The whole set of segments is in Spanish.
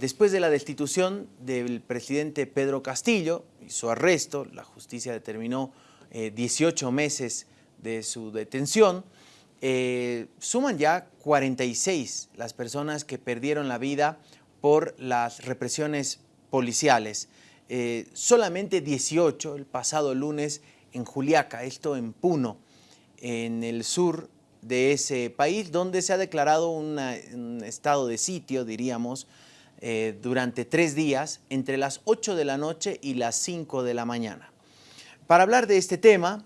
después de la destitución del presidente Pedro Castillo y su arresto, la justicia determinó 18 meses de su detención, suman ya 46 las personas que perdieron la vida por las represiones policiales. Eh, solamente 18 el pasado lunes en Juliaca, esto en Puno, en el sur de ese país, donde se ha declarado un estado de sitio, diríamos, eh, durante tres días, entre las 8 de la noche y las 5 de la mañana. Para hablar de este tema,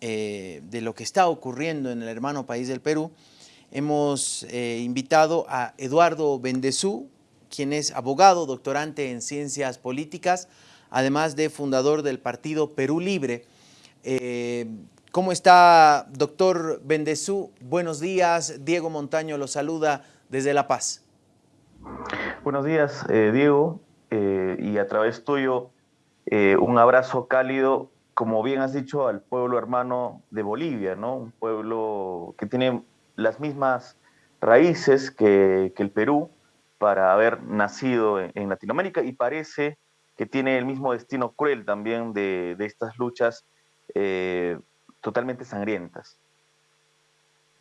eh, de lo que está ocurriendo en el hermano país del Perú, hemos invitado a Eduardo Bendezú, quien es abogado, doctorante en ciencias políticas, además de fundador del partido Perú Libre. Eh, ¿Cómo está, doctor Bendezú? Buenos días. Diego Montaño lo saluda desde La Paz. Buenos días, eh, Diego. Eh, y a través tuyo, un abrazo cálido, como bien has dicho, al pueblo hermano de Bolivia, ¿no? Un pueblo que tiene las mismas raíces que el Perú, para haber nacido en, Latinoamérica y parece que tiene el mismo destino cruel también de, estas luchas eh, totalmente sangrientas.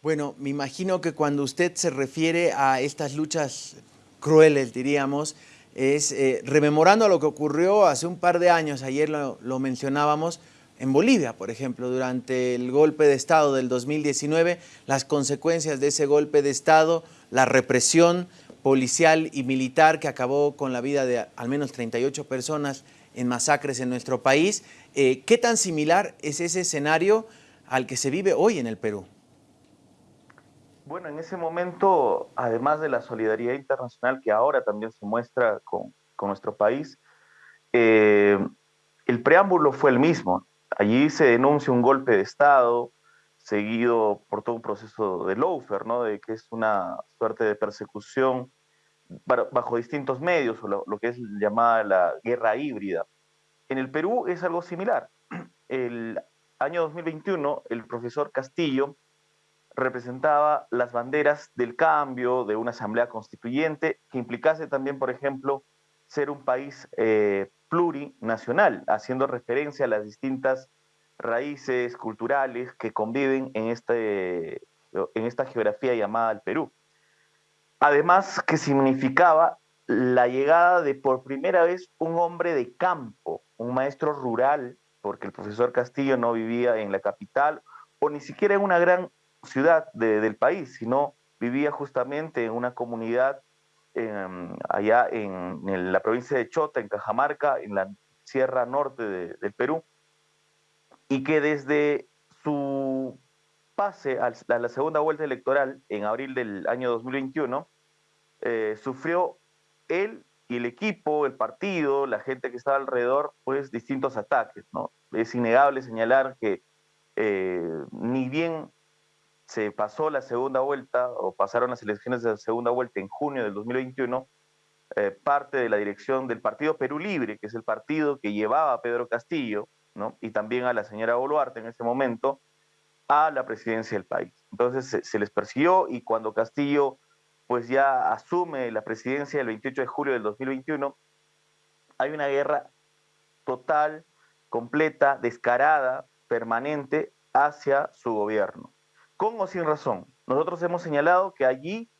Bueno, me imagino que cuando usted se refiere a estas luchas crueles, diríamos, es eh, rememorando lo que ocurrió hace un par de años, ayer lo, lo, mencionábamos, en Bolivia, por ejemplo, durante el golpe de Estado del 2019, las consecuencias de ese golpe de Estado, la represión, policial y militar que acabó con la vida de al menos 38 personas en masacres en nuestro país. Eh, ¿Qué tan similar es ese escenario al que se vive hoy en el Perú? Bueno, en ese momento, además de la solidaridad internacional que ahora también se muestra con, nuestro país, eh, el preámbulo fue el mismo. Allí se denuncia un golpe de Estado, seguido por todo un proceso de lawfare, ¿no? de que es una suerte de persecución bajo distintos medios, o lo, que es llamada la guerra híbrida. En el Perú es algo similar. El año 2021, el profesor Castillo representaba las banderas del cambio, de una asamblea constituyente, que implicase también, por ejemplo, ser un país eh, plurinacional, haciendo referencia a las distintas raíces culturales que conviven en, este, en esta geografía llamada el Perú. Además que significaba la llegada de por primera vez un hombre de campo, un maestro rural, porque el profesor Castillo no vivía en la capital o ni siquiera en una gran ciudad del país, sino vivía justamente en una comunidad allá en, la provincia de Chota, en Cajamarca, en la sierra norte del Perú, y que desde su pase a la segunda vuelta electoral en abril del año 2021, eh, sufrió él y el equipo, el partido, la gente que estaba alrededor, pues distintos ataques. ¿no? Es innegable señalar que eh, ni bien se pasó la segunda vuelta o pasaron las elecciones de la segunda vuelta en junio del 2021, eh, parte de la dirección del Partido Perú Libre, que es el partido que llevaba a Pedro Castillo, ¿no? y también a la señora Boluarte en ese momento, a la presidencia del país. Entonces se, les persiguió y cuando Castillo pues ya asume la presidencia el 28 de julio del 2021, hay una guerra total, completa, descarada, permanente hacia su gobierno. Con o sin razón. Nosotros hemos señalado que allí,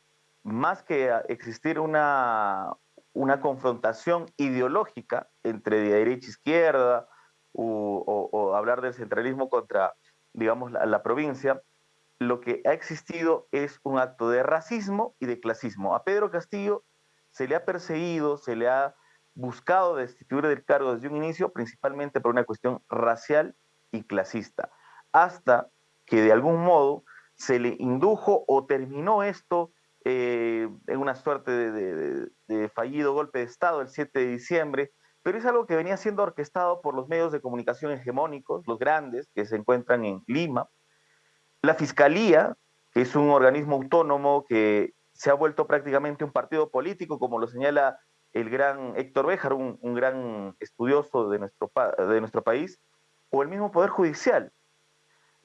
más que existir una, una confrontación ideológica entre derecha e izquierda o, hablar del centralismo contra digamos, la, provincia, lo que ha existido es un acto de racismo y de clasismo. A Pedro Castillo se le ha perseguido, se le ha buscado destituir del cargo desde un inicio, principalmente por una cuestión racial y clasista, hasta que de algún modo se le indujo o terminó esto eh, en una suerte de, fallido golpe de Estado el 7 de diciembre, pero es algo que venía siendo orquestado por los medios de comunicación hegemónicos, los grandes, que se encuentran en Lima. La Fiscalía, que es un organismo autónomo que se ha vuelto prácticamente un partido político, como lo señala el gran Héctor Béjar, un, gran estudioso de nuestro país, o el mismo Poder Judicial,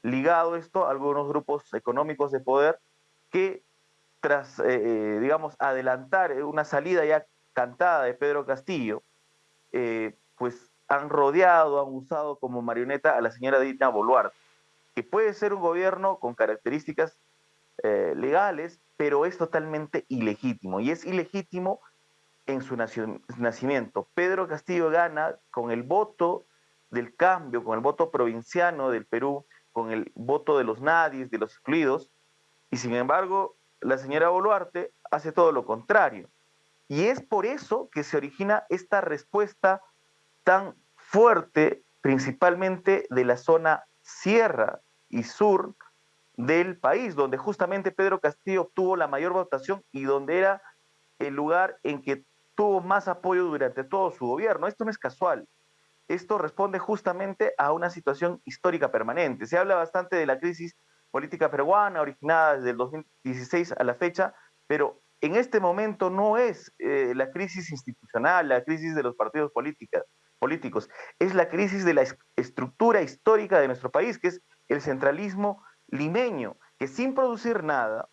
ligado esto a algunos grupos económicos de poder que tras, eh, eh, digamos, adelantar una salida ya cantada de Pedro Castillo, eh, pues han rodeado, han usado como marioneta a la señora Dina Boluarte, que puede ser un gobierno con características eh, legales, pero es totalmente ilegítimo. Y es ilegítimo en su nacimiento. Pedro Castillo gana con el voto del cambio, con el voto provinciano del Perú, con el voto de los nadies, de los excluidos, y sin embargo la señora Boluarte hace todo lo contrario. Y es por eso que se origina esta respuesta tan fuerte, principalmente de la zona sierra y sur del país, donde justamente Pedro Castillo obtuvo la mayor votación y donde era el lugar en que tuvo más apoyo durante todo su gobierno. Esto no es casual. Esto responde justamente a una situación histórica permanente. Se habla bastante de la crisis política peruana originada desde el 2016 a la fecha, pero en este momento no es eh, la crisis institucional, la crisis de los partidos políticos, es la crisis de la estructura histórica de nuestro país, que es el centralismo limeño, que sin producir nada,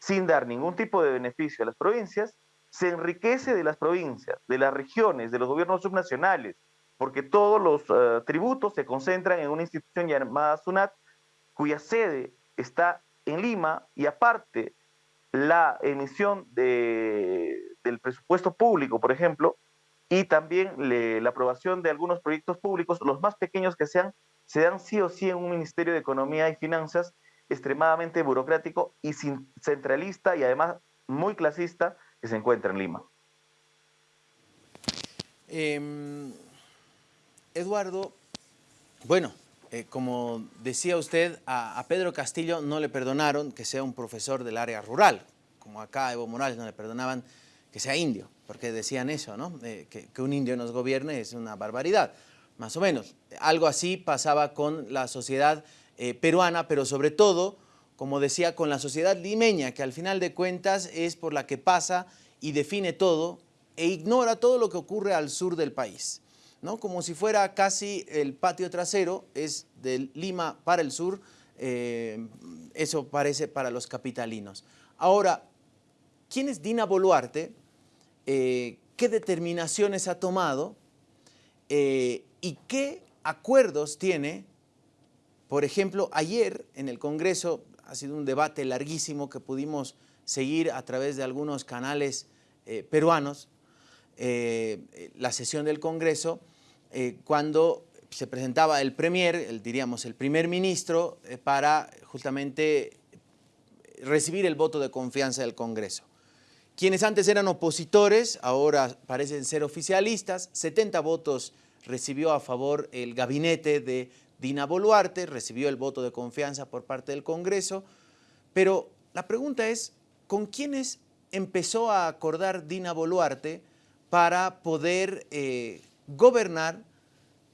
sin dar ningún tipo de beneficio a las provincias, se enriquece de las provincias, de las regiones, de los gobiernos subnacionales, porque todos los eh, tributos se concentran en una institución llamada SUNAT, cuya sede está en Lima y aparte la emisión de, del presupuesto público, por ejemplo, y también la aprobación de algunos proyectos públicos, los más pequeños que sean, se dan sí o sí en un Ministerio de Economía y Finanzas extremadamente burocrático y centralista y además muy clasista que se encuentra en Lima. Em, Eduardo, bueno, eh, como decía usted, a, Pedro Castillo no le perdonaron que sea un profesor del área rural, como acá a Evo Morales no le perdonaban que sea indio, porque decían eso, ¿no? Eh, que, un indio nos gobierne es una barbaridad, más o menos. Algo así pasaba con la sociedad eh, peruana, pero sobre todo, como decía, con la sociedad limeña, que al final de cuentas es por la que pasa y define todo e ignora todo lo que ocurre al sur del país. ¿No? como si fuera casi el patio trasero, es de Lima para el sur, eh, eso parece para los capitalinos. Ahora, ¿quién es Dina Boluarte? Eh, ¿Qué determinaciones ha tomado? Eh, ¿Y qué acuerdos tiene? Por ejemplo, ayer en el Congreso ha sido un debate larguísimo que pudimos seguir a través de algunos canales peruanos, la sesión del Congreso, eh, cuando se presentaba el premier, diríamos el primer ministro, eh, para justamente recibir el voto de confianza del Congreso. Quienes antes eran opositores, ahora parecen ser oficialistas, 70 votos recibió a favor el gabinete de Dina Boluarte, recibió el voto de confianza por parte del Congreso, pero la pregunta es, ¿con quiénes empezó a acordar Dina Boluarte para poder eh, gobernar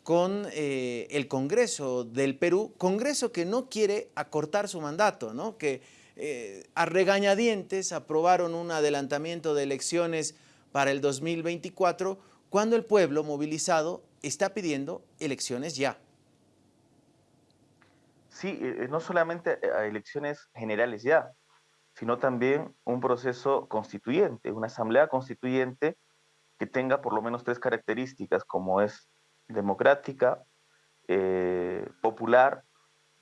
con eh, el Congreso del Perú, Congreso que no quiere acortar su mandato, ¿no? que eh, a regañadientes aprobaron un adelantamiento de elecciones para el 2024 cuando el pueblo movilizado está pidiendo elecciones ya. Sí, eh, no solamente elecciones generales ya, sino también un proceso constituyente, una asamblea constituyente que tenga por lo menos tres características, como es democrática, eh, popular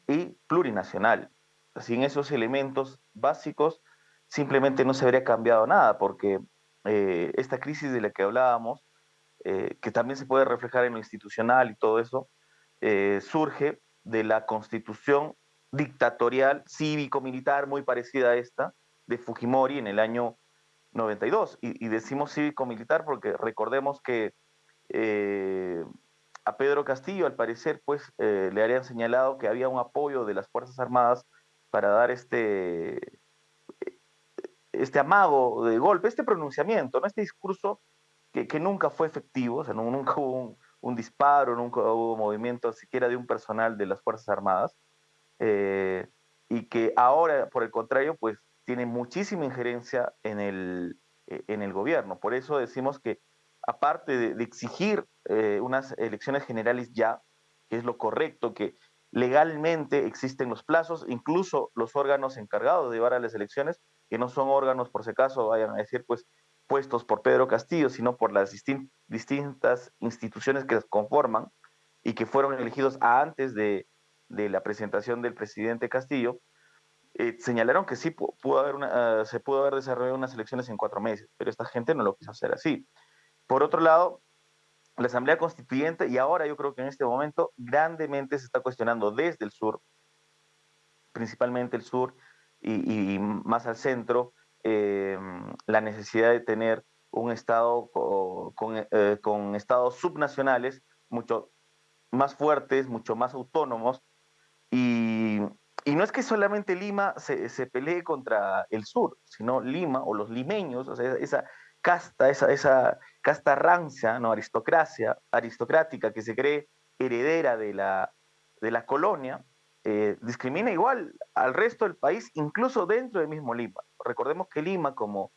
y plurinacional. Sin esos elementos básicos simplemente no se habría cambiado nada, porque eh, esta crisis de la que hablábamos, eh, que también se puede reflejar en lo institucional y todo eso, surge de la constitución dictatorial cívico-militar muy parecida a esta de Fujimori en el año 92. Y, decimos cívico-militar porque recordemos que eh, a Pedro Castillo, al parecer, pues eh, le habían señalado que había un apoyo de las Fuerzas Armadas para dar este, este amago de golpe, este pronunciamiento, ¿no? este discurso que, que nunca fue efectivo, o sea, nunca hubo un, disparo, nunca hubo movimiento siquiera de un personal de las Fuerzas Armadas, eh, y que ahora, por el contrario, pues tiene muchísima injerencia en el, eh, en el gobierno. Por eso decimos que aparte de, exigir eh, unas elecciones generales ya, que es lo correcto, que legalmente existen los plazos, incluso los órganos encargados de llevar a las elecciones, que no son órganos, por si acaso vayan a decir, pues, puestos por Pedro Castillo, sino por las distintas instituciones que las conforman y que fueron elegidos antes de, la presentación del presidente Castillo, eh, señalaron que sí pudo haber una, se pudo haber desarrollado unas elecciones en cuatro meses, pero esta gente no lo quiso hacer así. Por otro lado, la Asamblea Constituyente, y ahora yo creo que en este momento grandemente se está cuestionando desde el sur, principalmente el sur y, más al centro, eh, la necesidad de tener un Estado con, eh, con, estados subnacionales mucho más fuertes, mucho más autónomos, y, y no es que solamente Lima se, se, pelee contra el sur, sino Lima o los limeños, o sea, esa casta, esa, esa casta rancia, ¿no? aristocracia, aristocrática que se cree heredera de la, de la colonia, eh, discrimina igual al resto del país, incluso dentro del mismo Lima. Recordemos que Lima como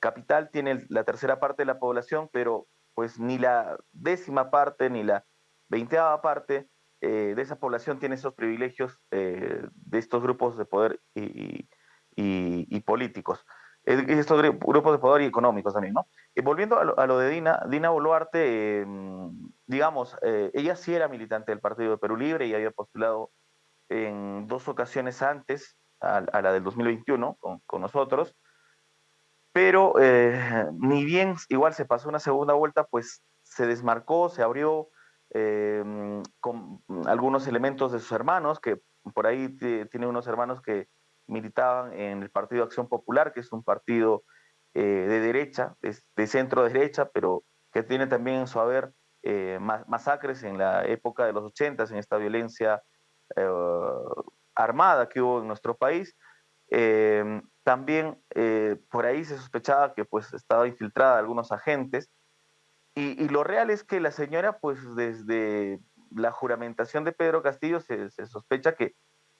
capital tiene la tercera parte de la población, pero pues ni la décima parte ni la veinteava parte eh, de esa población tiene esos privilegios eh, de estos grupos de poder y, y políticos estos grupos de poder y económicos también, ¿no? Y volviendo a lo, de Dina, Dina Boluarte, em, digamos, eh, ella sí era militante del Partido de Perú Libre y había postulado en dos ocasiones antes a, la del 2021 con, con nosotros, pero eh, ni bien igual se pasó una segunda vuelta, pues se desmarcó, se abrió em, con algunos elementos de sus hermanos, que por ahí tiene unos hermanos que militaban en el Partido Acción Popular, que es un partido eh, de derecha, de, centro derecha, pero que tiene también en su haber eh, masacres en la época de los 80 en esta violencia eh, armada que hubo en nuestro país. también por ahí se sospechaba que pues estaba infiltrada algunos agentes y, lo real es que la señora pues desde la juramentación de Pedro Castillo se sospecha que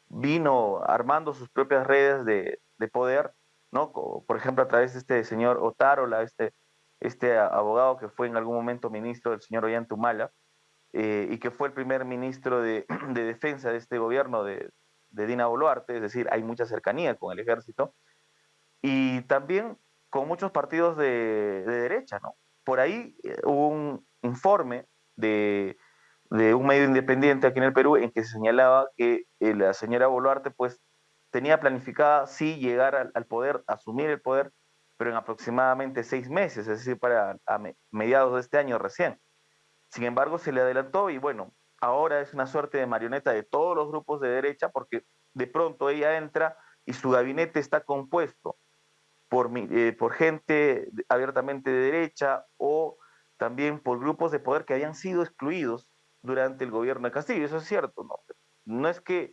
vino armando sus propias redes de, poder, ¿no? Por ejemplo, a través de este señor Otárola, este, este abogado que fue en algún momento ministro del señor Ollantumala, eh, y que fue el primer ministro de, defensa de este gobierno de, Dina Boluarte, es decir, hay mucha cercanía con el ejército, y también con muchos partidos de, de derecha, ¿no? Por ahí eh, hubo un informe de un medio independiente aquí en el Perú en que se señalaba que eh, la señora Boluarte pues tenía planificada sí llegar al, poder, asumir el poder, pero en aproximadamente seis meses, es decir, para mediados de este año recién. Sin embargo, se le adelantó y bueno, ahora es una suerte de marioneta de todos los grupos de derecha porque de pronto ella entra y su gabinete está compuesto por, eh, por gente abiertamente de derecha o también por grupos de poder que habían sido excluidos durante el gobierno de Castillo, eso es cierto, ¿no? No es que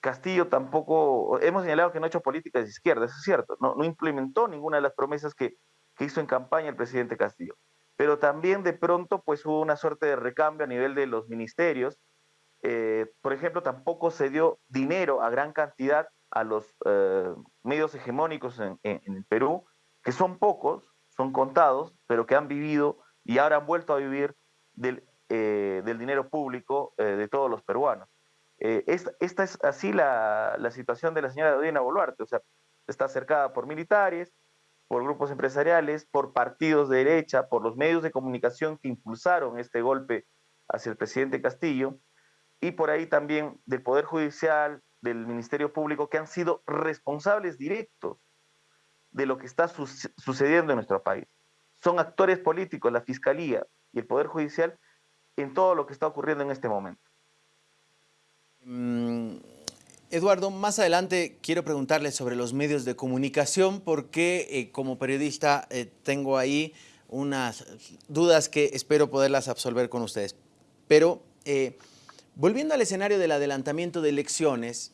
Castillo tampoco, hemos señalado que no ha hecho políticas de izquierda, eso es cierto, no, no implementó ninguna de las promesas que, que hizo en campaña el presidente Castillo, pero también de pronto pues hubo una suerte de recambio a nivel de los ministerios, eh, por ejemplo, tampoco se dio dinero a gran cantidad a los eh, medios hegemónicos en, en, Perú, que son pocos, son contados, pero que han vivido y ahora han vuelto a vivir del eh, del dinero público eh, de todos los peruanos. Eh, esta, es así la, situación de la señora Dina Boluarte, o sea, está cercada por militares, por grupos empresariales, por partidos de derecha, por los medios de comunicación que impulsaron este golpe hacia el presidente Castillo, y por ahí también del Poder Judicial, del Ministerio Público, que han sido responsables directos de lo que está sucediendo en nuestro país. Son actores políticos, la Fiscalía y el Poder Judicial, en todo lo que está ocurriendo en este momento. Mm, Eduardo, más adelante quiero preguntarle sobre los medios de comunicación porque eh, como periodista eh, tengo ahí unas dudas que espero poderlas absolver con ustedes. Pero eh, volviendo al escenario del adelantamiento de elecciones,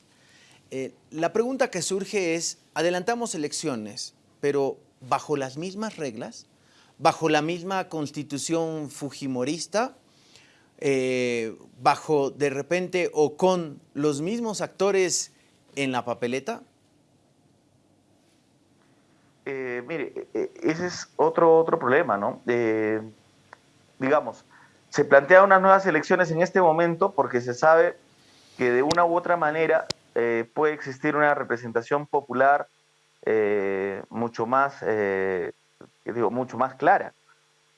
la pregunta que surge es, adelantamos elecciones, pero bajo las mismas reglas, bajo la misma constitución fujimorista, eh, bajo de repente o con los mismos actores en la papeleta? Eh, mire, ese es otro, otro problema, ¿no? digamos, se plantean unas nuevas elecciones en este momento porque se sabe que de una u otra manera eh, puede existir una representación popular mucho más digo, mucho más clara.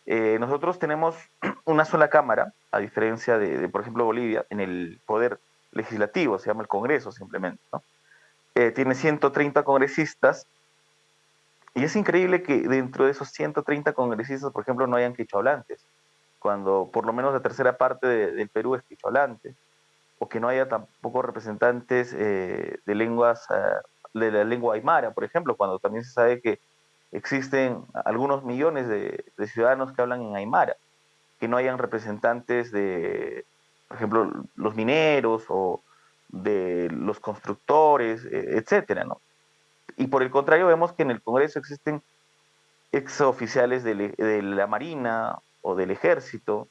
Eh, nosotros tenemos una sola cámara, a diferencia de, por ejemplo, Bolivia, en el poder legislativo, se llama el Congreso simplemente. Eh, tiene 130 congresistas y es increíble que dentro de esos 130 congresistas, por ejemplo, no hayan quichohablantes, cuando por lo menos la tercera parte del Perú es quichohablante, o que no haya tampoco representantes eh, de lenguas, de la lengua aymara, por ejemplo, cuando también se sabe que existen algunos millones de, ciudadanos que hablan en Aymara, que no hayan representantes de, por ejemplo, los mineros o de los constructores, e, etcétera, ¿no? Y por el contrario, vemos que en el Congreso existen exoficiales de, de la Marina o del Ejército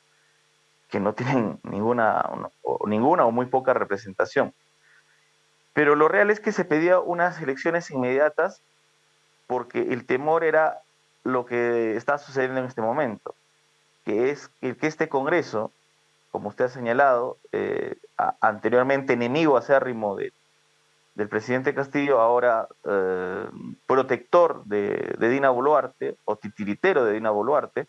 que no tienen ninguna o, ninguna o muy poca representación. Pero lo real es que se pedía unas elecciones inmediatas porque el temor era lo que está sucediendo en este momento, que es que este Congreso, como usted ha señalado, eh, anteriormente enemigo acérrimo de, del presidente Castillo, ahora eh, protector de, Dina Boluarte o titiritero de Dina Boluarte,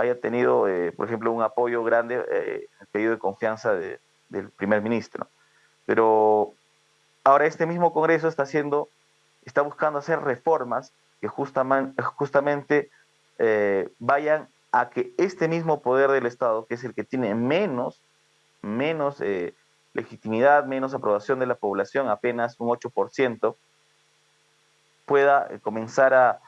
haya tenido, eh, por ejemplo, un apoyo grande en el pedido de confianza del primer ministro. Pero ahora este mismo Congreso está haciendo está buscando hacer reformas que justamente, eh, vayan a que este mismo poder del Estado, que es el que tiene menos, menos eh, legitimidad, menos aprobación de la población, apenas un 8%, pueda eh, comenzar a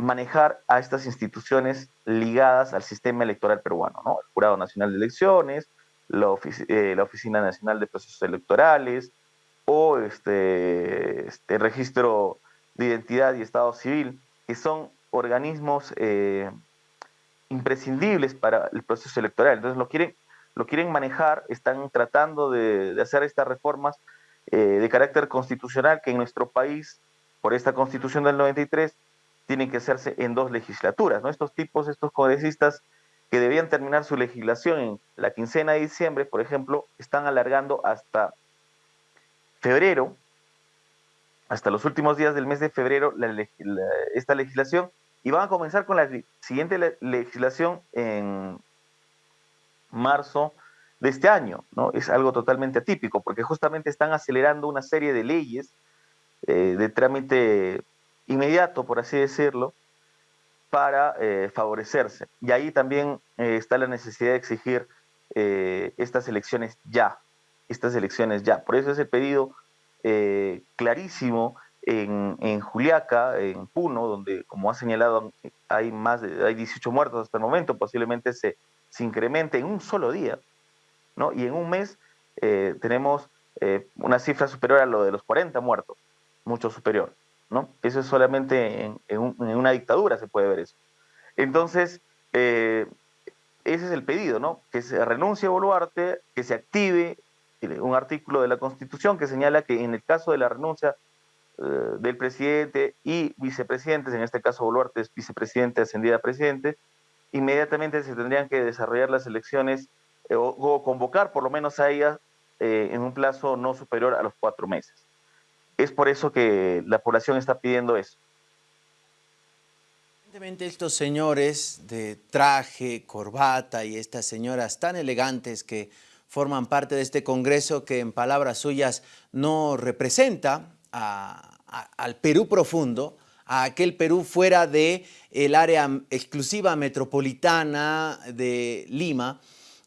manejar a estas instituciones ligadas al sistema electoral peruano, ¿no? El Jurado Nacional de Elecciones, la, la Oficina Nacional de Procesos Electorales, o este, este registro de identidad y estado civil, que son organismos eh, imprescindibles para el proceso electoral. Entonces lo quieren, lo quieren manejar, están tratando de, hacer estas reformas eh, de carácter constitucional que en nuestro país, por esta constitución del 93, tienen que hacerse en dos legislaturas. Estos tipos, estos congresistas que debían terminar su legislación en la quincena de diciembre, por ejemplo, están alargando hasta febrero, hasta los últimos días del mes de febrero, esta legislación y van a comenzar con la siguiente legislación en marzo de este año, ¿no? Es algo totalmente atípico, porque justamente están acelerando una serie de leyes eh, de trámite inmediato, por así decirlo, para eh, favorecerse. Y ahí también eh, está la necesidad de exigir estas elecciones ya, estas elecciones ya. Por eso es el pedido eh, clarísimo en, en, Juliaca, en Puno, donde, como ha señalado, hay más de hay 18 muertos hasta el momento, posiblemente se, se incremente en un solo día, ¿no? Y en un mes eh, tenemos eh, una cifra superior a lo de los 40 muertos, mucho superior, ¿no? Eso es solamente en, una dictadura se puede ver eso. Entonces, ese es el pedido, ¿no? Que se renuncie a Boluarte, que se active un artículo de la Constitución que señala que en el caso de la renuncia eh, del presidente y vicepresidentes, en este caso Boluarte es vicepresidente ascendida a presidente, inmediatamente se tendrían que desarrollar las elecciones eh, o, convocar por lo menos a ellas eh, en un plazo no superior a los cuatro meses. Es por eso que la población está pidiendo eso. Evidentemente estos señores de traje, corbata y estas señoras tan elegantes que forman parte de este Congreso que en palabras suyas no representa al Perú profundo, a aquel Perú fuera de el área exclusiva metropolitana de Lima.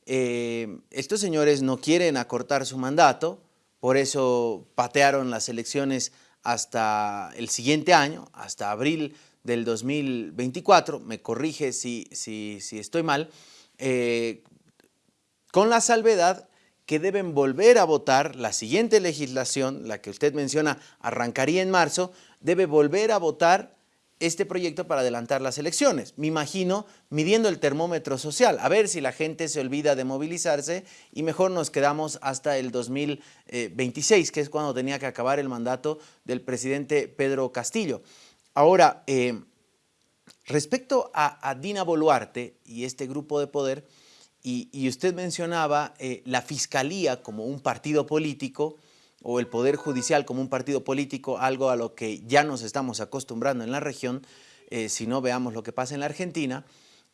Eh, estos señores no quieren acortar su mandato, por eso patearon las elecciones hasta el siguiente año, hasta abril del 2024, me corrige si, si, estoy mal, eh, con la salvedad que deben volver a votar la siguiente legislación, la que usted menciona arrancaría en marzo, debe volver a votar este proyecto para adelantar las elecciones. Me imagino midiendo el termómetro social, a ver si la gente se olvida de movilizarse y mejor nos quedamos hasta el 2026, que es cuando tenía que acabar el mandato del presidente Pedro Castillo. Ahora, eh, respecto a, Dina Boluarte y este grupo de poder, y, usted mencionaba eh, la fiscalía como un partido político o el Poder Judicial como un partido político, algo a lo que ya nos estamos acostumbrando en la región. si no veamos lo que pasa en la Argentina,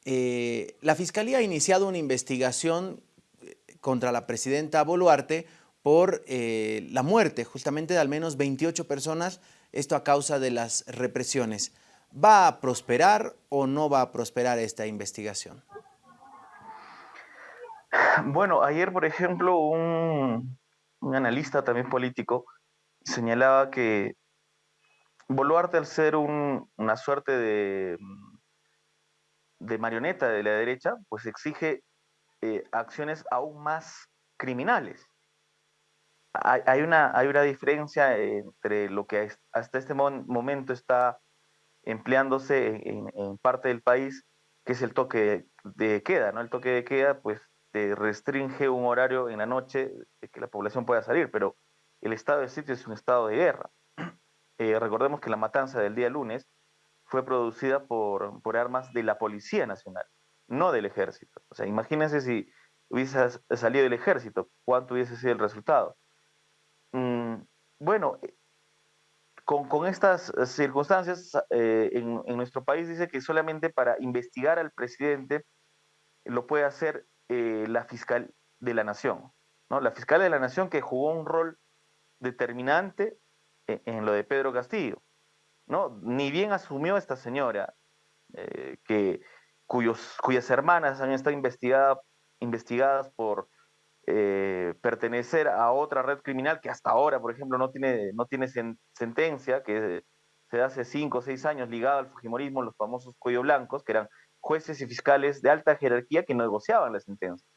la Fiscalía ha iniciado una investigación contra la presidenta Boluarte por la muerte justamente de al menos 28 personas, esto a causa de las represiones. ¿Va a prosperar o no va a prosperar esta investigación? Bueno, ayer, por ejemplo, un, analista también político señalaba que Boluarte, al ser una suerte de, de, marioneta de la derecha, pues exige eh, acciones aún más criminales. Hay, una, hay una diferencia entre lo que hasta este momento está empleándose en, parte del país, que es el toque de queda, ¿no? El toque de queda, pues, te restringe un horario en la noche de que la población pueda salir, pero el estado de sitio es un estado de guerra. Eh, recordemos que la matanza del día lunes fue producida por, por armas de la Policía Nacional, no del ejército. O sea, imagínense si hubiese salido del ejército, cuánto hubiese sido el resultado. Mm, bueno, con, estas eh, circunstancias, eh, en, nuestro país dice que solamente para investigar al presidente lo puede hacer eh, la fiscal de la nación, ¿no? La fiscal de la nación que jugó un rol determinante en, lo de Pedro Castillo, ¿no? Ni bien asumió esta señora, que, cuyos, cuyas hermanas han estado investigadas por eh, pertenecer a otra red criminal que hasta ahora, por ejemplo, no tiene, no tiene sentencia, que se hace cinco o seis años ligado al Fujimorismo, los famosos cuello blancos, que eran jueces y fiscales de alta jerarquía que negociaban la sentencia.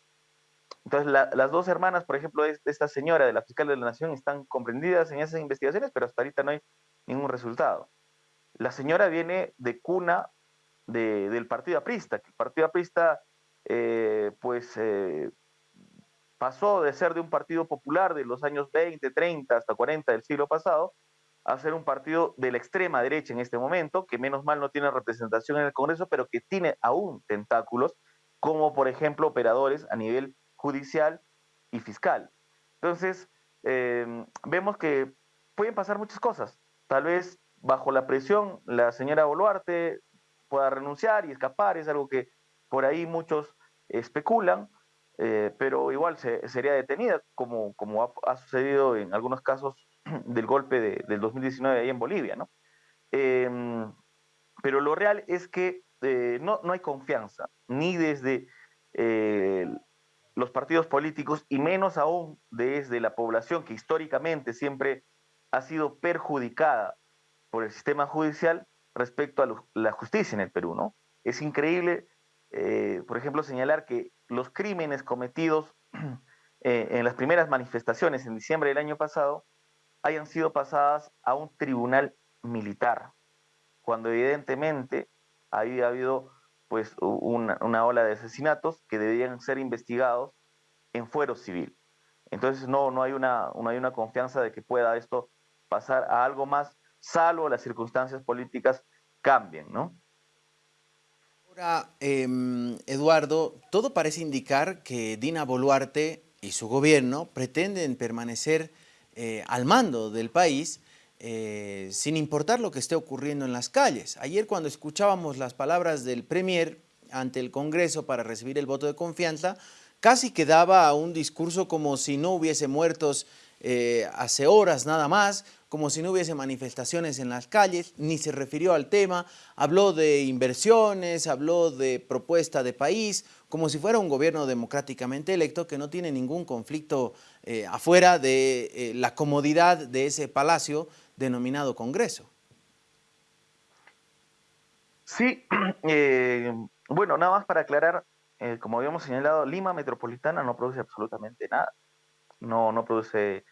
Entonces, las dos hermanas, por ejemplo, de esta señora de la fiscal de la Nación están comprendidas en esas investigaciones, pero hasta ahorita no hay ningún resultado. La señora viene de cuna del Partido Aprista, que el Partido Aprista, eh, pues, eh, pasó de ser de un partido popular de los años 20, 30 hasta 40 del siglo pasado a ser un partido de la extrema derecha en este momento, que menos mal no tiene representación en el Congreso, pero que tiene aún tentáculos, como por ejemplo operadores a nivel judicial y fiscal. Entonces, eh, vemos que pueden pasar muchas cosas. Tal vez bajo la presión la señora Boluarte pueda renunciar y escapar, es algo que por ahí muchos especulan, eh, pero igual sería detenida, como, como ha, sucedido en algunos casos del golpe de, del 2019 ahí en Bolivia, ¿no? Em, pero lo real es que eh, no, no, hay confianza, ni desde eh, los partidos políticos, y menos aún desde la población que históricamente siempre ha sido perjudicada por el sistema judicial respecto a la justicia en el Perú, ¿no? Es increíble, por ejemplo, señalar que los crímenes cometidos eh, en las primeras manifestaciones en diciembre del año pasado hayan sido pasadas a un tribunal militar, cuando evidentemente había habido pues una, ola de asesinatos que debían ser investigados en fuero civil. Entonces no, no, hay una, no hay una confianza de que pueda esto pasar a algo más, salvo las circunstancias políticas cambien, ¿no? Ahora, em, Eduardo, todo parece indicar que Dina Boluarte y su gobierno pretenden permanecer eh, al mando del país eh, sin importar lo que esté ocurriendo en las calles. Ayer cuando escuchábamos las palabras del Premier ante el Congreso para recibir el voto de confianza, casi quedaba un discurso como si no hubiese muertos eh, hace horas nada más, como si no hubiese manifestaciones en las calles, ni se refirió al tema, habló de inversiones, habló de propuesta de país, como si fuera un gobierno democráticamente electo que no tiene ningún conflicto eh, afuera de eh, la comodidad de ese palacio denominado Congreso. Sí, eh, bueno, nada más para aclarar, como habíamos señalado, Lima Metropolitana no produce absolutamente nada, no, no produce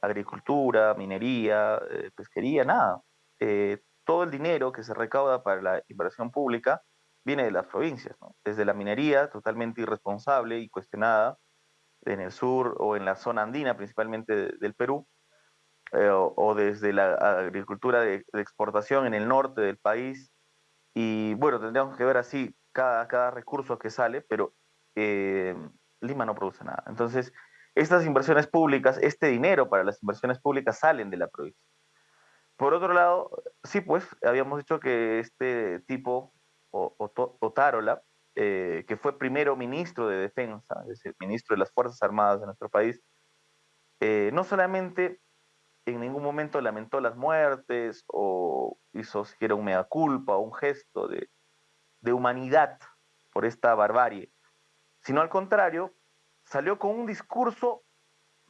agricultura, minería, eh, pesquería, nada. Eh, todo el dinero que se recauda para la inversión pública viene de las provincias, desde la minería, totalmente irresponsable y cuestionada, en el sur o en la zona andina, principalmente del Perú, eh, o, desde la agricultura de, exportación en el norte del país. Y bueno, tendríamos que ver así cada, cada recurso que sale, pero Lima no produce nada. Entonces, estas inversiones públicas, este dinero para las inversiones públicas salen de la provincia. por otro lado, sí, pues habíamos dicho que este tipo, Otárola, eh, que fue primero ministro de Defensa, es decir, ministro de las Fuerzas Armadas de nuestro país, eh, no solamente en ningún momento lamentó las muertes o hizo siquiera un mea culpa o un gesto de, humanidad por esta barbarie, sino al contrario, salió con un discurso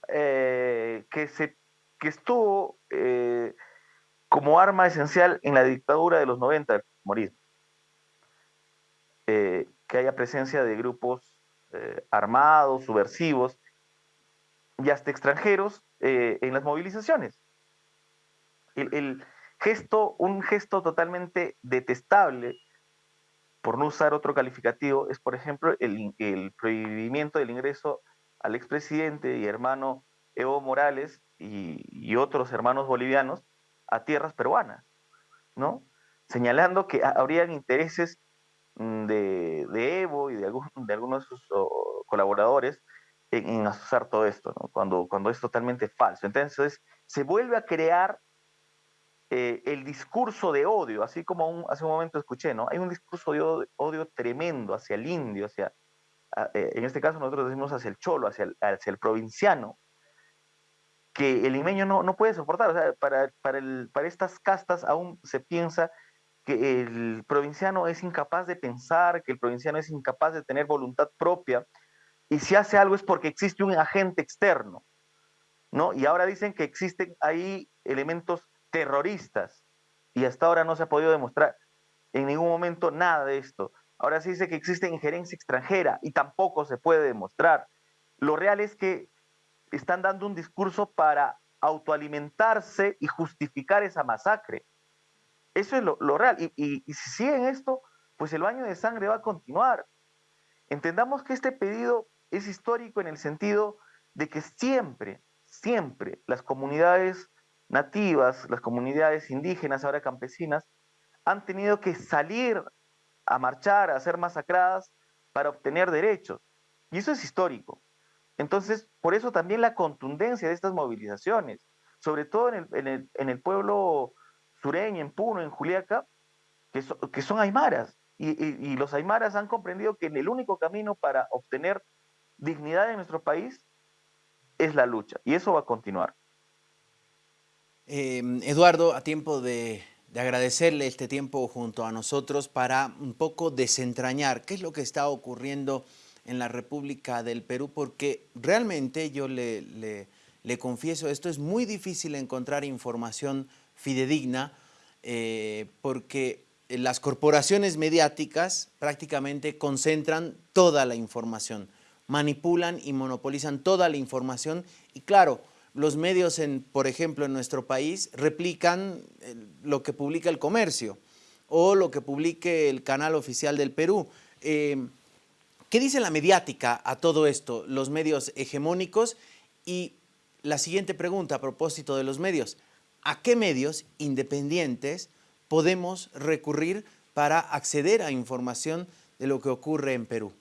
eh, que, se, que estuvo eh, como arma esencial en la dictadura de los 90 del morir. Eh, que haya presencia de grupos armados, subversivos y hasta extranjeros en las movilizaciones. el, gesto, un gesto totalmente detestable por no usar otro calificativo, es, por ejemplo, el, prohibimiento del ingreso al expresidente y hermano Evo Morales y, otros hermanos bolivianos a tierras peruanas, ¿no? Señalando que habrían intereses mm, de, Evo y de, de algunos de sus colaboradores en, en, asociar todo esto, cuando, cuando es totalmente falso. Entonces, se vuelve a crear eh, el discurso de odio, así como hace un momento escuché, ¿no? Hay un discurso de odio, tremendo hacia el indio, hacia, eh, en este caso nosotros decimos hacia el cholo, hacia el, hacia el provinciano, que el limeño no, no puede soportar. O para, para, el, para estas castas aún se piensa que el provinciano es incapaz de pensar, que el provinciano es incapaz de tener voluntad propia, y si hace algo es porque existe un agente externo, ¿no? Y ahora dicen que existen ahí elementos terroristas. Y hasta ahora no se ha podido demostrar en ningún momento nada de esto. Ahora se dice que existe injerencia extranjera y tampoco se puede demostrar. Lo real es que están dando un discurso para autoalimentarse y justificar esa masacre. Eso es lo, real. Y, y si siguen esto, pues el baño de sangre va a continuar. Entendamos que este pedido es histórico en el sentido de que siempre, siempre las comunidades nativas, las comunidades indígenas, ahora campesinas, han tenido que salir a marchar, a ser masacradas para obtener derechos. Y eso es histórico. Entonces, por eso también la contundencia de estas movilizaciones, sobre todo en el, pueblo sureño, en Puno, en Juliaca, que, que son aymaras. Y, y, los aymaras han comprendido que el único camino para obtener dignidad en nuestro país es la lucha. Y eso va a continuar. Em, Eduardo, a tiempo de, agradecerle este tiempo junto a nosotros para un poco desentrañar qué es lo que está ocurriendo en la República del Perú, porque realmente yo le, confieso, esto es muy difícil encontrar información fidedigna, eh, porque las corporaciones mediáticas prácticamente concentran toda la información, manipulan y monopolizan toda la información y claro, los medios, en, por ejemplo, en nuestro país, replican eh, lo que publica el comercio o lo que publique el canal oficial del Perú. Eh, ¿Qué dice la mediática a todo esto, los medios hegemónicos? Y la siguiente pregunta a propósito de los medios, ¿a qué medios independientes podemos recurrir para acceder a información de lo que ocurre en Perú?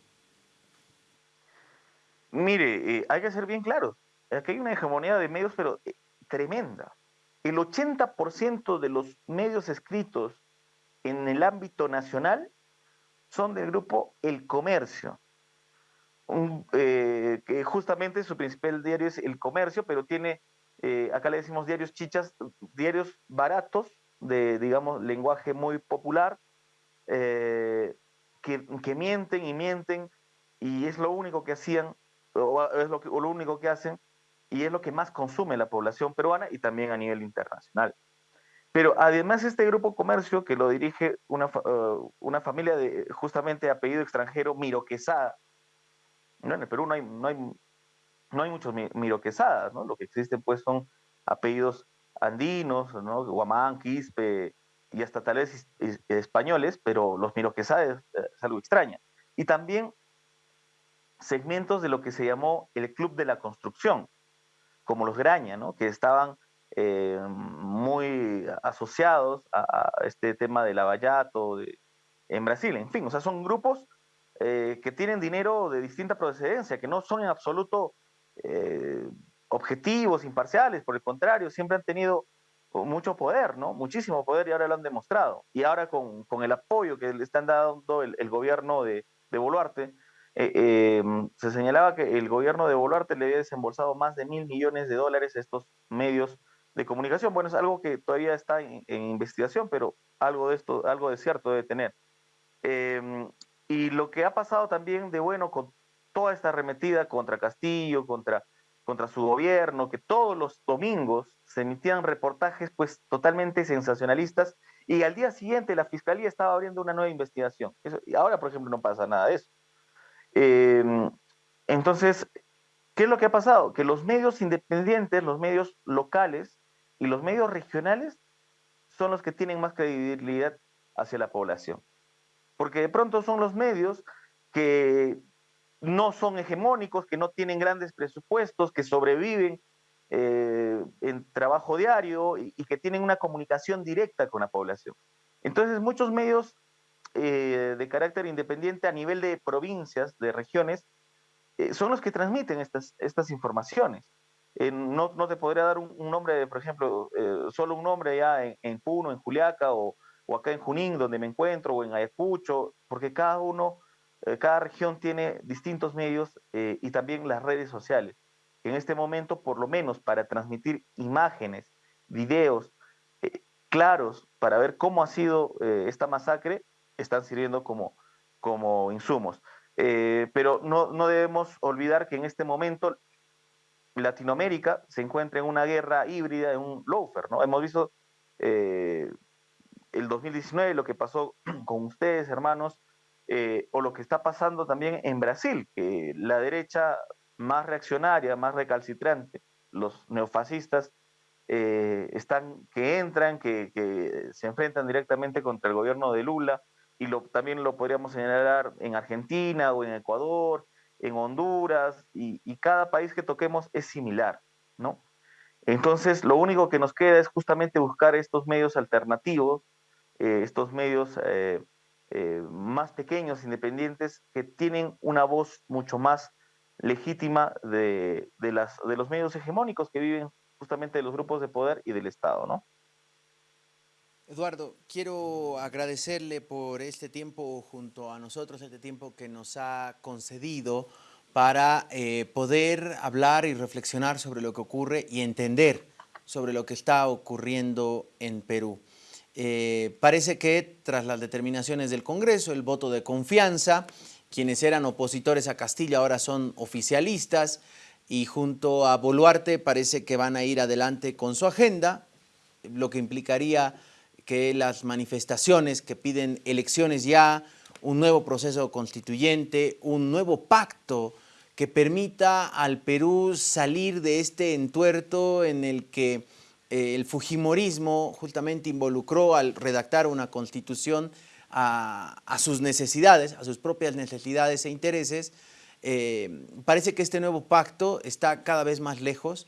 Mire, eh, hay que ser bien claros aquí hay una hegemonía de medios, pero eh, tremenda. El 80% de los medios escritos en el ámbito nacional son del grupo El Comercio, eh, que justamente su principal diario es El Comercio, pero tiene, eh, acá le decimos diarios chichas, diarios baratos, de, digamos, lenguaje muy popular, que, que, mienten y mienten, y es lo único que hacían, o es lo, lo único que hacen, y es lo que más consume la población peruana y también a nivel internacional. Pero además este grupo comercio que lo dirige una, uh, una familia de justamente apellido extranjero, Miro Quesada, ¿no? en el Perú no hay, no hay, no hay muchos Miro Quesadas, ¿no? lo que existen pues son apellidos andinos, ¿no? Guamán, Quispe y hasta tal vez españoles, pero los Miro Quesadas es algo extraño. Y también segmentos de lo que se llamó el Club de la Construcción, como los Graña, ¿no? que estaban eh, muy asociados a, este tema del abayato de, en Brasil. En fin, o sea, son grupos eh, que tienen dinero de distinta procedencia, que no son en absoluto eh, objetivos, imparciales, por el contrario, siempre han tenido mucho poder, ¿no? Muchísimo poder y ahora lo han demostrado. Y ahora con, con el apoyo que le están dando el, gobierno de, de Boluarte, eh, eh, se señalaba que el gobierno de Boluarte le había desembolsado más de mil millones de dólares a estos medios de comunicación. Bueno, es algo que todavía está en, investigación, pero algo de esto, algo de cierto debe tener. Y lo que ha pasado también de bueno con toda esta arremetida contra Castillo, contra, contra su gobierno, que todos los domingos se emitían reportajes pues totalmente sensacionalistas y al día siguiente la fiscalía estaba abriendo una nueva investigación. Y ahora, por ejemplo, no pasa nada de eso. Eh, entonces, ¿qué es lo que ha pasado? Que los medios independientes, los medios locales y los medios regionales son los que tienen más credibilidad hacia la población. Porque de pronto son los medios que no son hegemónicos, que no tienen grandes presupuestos, que sobreviven eh, en trabajo diario y, que tienen una comunicación directa con la población. Entonces, muchos medios eh, de carácter independiente a nivel de provincias, de regiones, eh, son los que transmiten estas, estas informaciones. No, no, te podría dar un, un nombre, por ejemplo, solo un nombre ya en, en, Puno, en Juliaca o, o, acá en Junín, donde me encuentro, o en Ayacucho, porque cada uno, cada región tiene distintos medios y también las redes sociales. En este momento, por lo menos para transmitir imágenes, videos claros para ver cómo ha sido esta masacre, están sirviendo como, como insumos. Eh, pero no, no, debemos olvidar que en este momento Latinoamérica se encuentra en una guerra híbrida, en un lawfare, ¿no? Hemos visto eh, el 2019 lo que pasó con ustedes, hermanos, eh, o lo que está pasando también en Brasil, que la derecha más reaccionaria, más recalcitrante, los neofascistas, eh, están, que entran, que, que, se enfrentan directamente contra el gobierno de Lula, y lo, también lo podríamos señalar en Argentina o en Ecuador, en Honduras, y, cada país que toquemos es similar, ¿no? Entonces, lo único que nos queda es justamente buscar estos medios alternativos, eh, estos medios eh, más pequeños, independientes, que tienen una voz mucho más legítima de, de, las, de los medios hegemónicos que viven justamente de los grupos de poder y del Estado, ¿no? Eduardo, quiero agradecerle por este tiempo junto a nosotros, este tiempo que nos ha concedido para eh, poder hablar y reflexionar sobre lo que ocurre y entender sobre lo que está ocurriendo en Perú. Eh, parece que tras las determinaciones del Congreso, el voto de confianza, quienes eran opositores a Castillo ahora son oficialistas y junto a Boluarte parece que van a ir adelante con su agenda, lo que implicaría que las manifestaciones que piden elecciones ya, un nuevo proceso constituyente, un nuevo pacto que permita al Perú salir de este entuerto en el que el Fujimorismo justamente involucró al redactar una constitución a, a, sus necesidades, a sus propias necesidades e intereses, eh, parece que este nuevo pacto está cada vez más lejos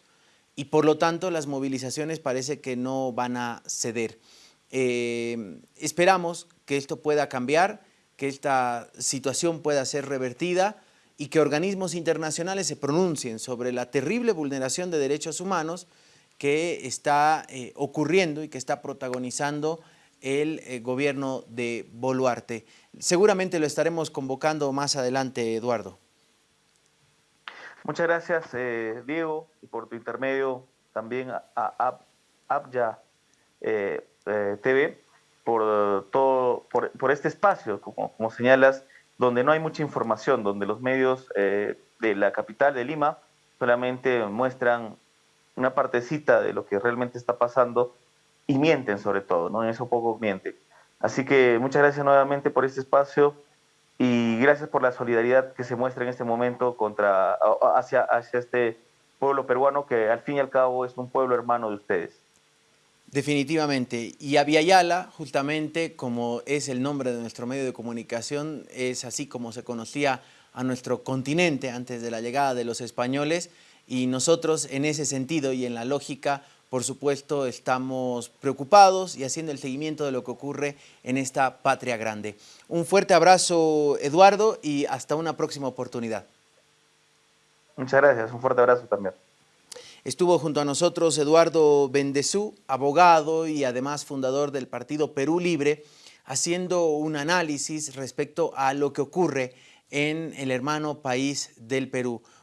y por lo tanto las movilizaciones parece que no van a ceder. Eh, esperamos que esto pueda cambiar, que esta situación pueda ser revertida y que organismos internacionales se pronuncien sobre la terrible vulneración de derechos humanos que está eh, ocurriendo y que está protagonizando el eh, gobierno de Boluarte. Seguramente lo estaremos convocando más adelante, Eduardo. Muchas gracias, eh, Diego, y por tu intermedio también a, a, Abya TV por todo por, este espacio, como, como, señalas, donde no hay mucha información, donde los medios de la capital de Lima solamente muestran una partecita de lo que realmente está pasando y mienten sobre todo, ¿no? En eso poco mienten. Así que muchas gracias nuevamente por este espacio y gracias por la solidaridad que se muestra en este momento contra, hacia, hacia este pueblo peruano que al fin y al cabo es un pueblo hermano de ustedes. Definitivamente. Y Aviala, justamente como es el nombre de nuestro medio de comunicación, es así como se conocía a nuestro continente antes de la llegada de los españoles y nosotros en ese sentido y en la lógica, por supuesto, estamos preocupados y haciendo el seguimiento de lo que ocurre en esta patria grande. Un fuerte abrazo, Eduardo, y hasta una próxima oportunidad. Muchas gracias. Un fuerte abrazo también. Estuvo junto a nosotros Eduardo Bendezú, abogado y además fundador del partido Perú Libre, haciendo un análisis respecto a lo que ocurre en el hermano país del Perú.